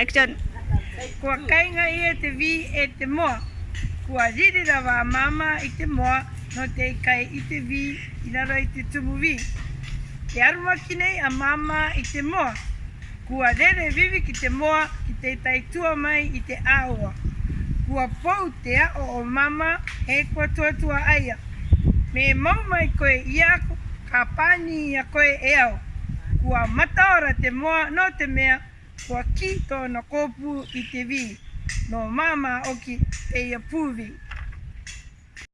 Action! Kua kainga ia te vi e te moa. Kua riri rawa a Māmā i te moa no te kai i te vi i raro i te tumu vi. I arumaki nei a Māmā i te moa. Kua rere viviki te moa ki tētai tua mai i te āua. Kua pou te aʻo o Māmā e kua tuatua ai a. Me mau mai koe i a aku, ka pānī i a koe e au. Kua mataora te moa nō te mea kua kī tōna kōpū i te wī, nō māmā oki kei a Pūvī.